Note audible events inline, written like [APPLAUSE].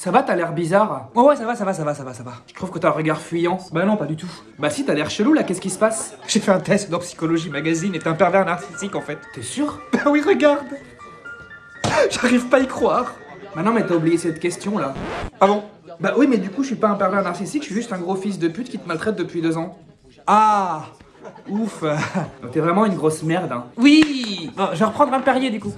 Ça va, t'as l'air bizarre? Ouais, ouais, ça va, ça va, ça va, ça va, ça va. Je trouve que t'as un regard fuyant? Bah non, pas du tout. Bah si, t'as l'air chelou là, qu'est-ce qui se passe? J'ai fait un test dans Psychologie Magazine et t'es un pervers narcissique en fait. T'es sûr? [LAUGHS] Bah oui, regarde J'arrive pas à y croire. Bah non, mais t'as oublié cette question là. Ah bon? Bah oui, mais du coup, je suis pas un pervers narcissique, je suis juste un gros fils de pute qui te maltraite depuis deux ans. Ah Ouf [LAUGHS] t'es vraiment une grosse merde, hein. Oui Bon, Je vais reprendre un Perrier du coup.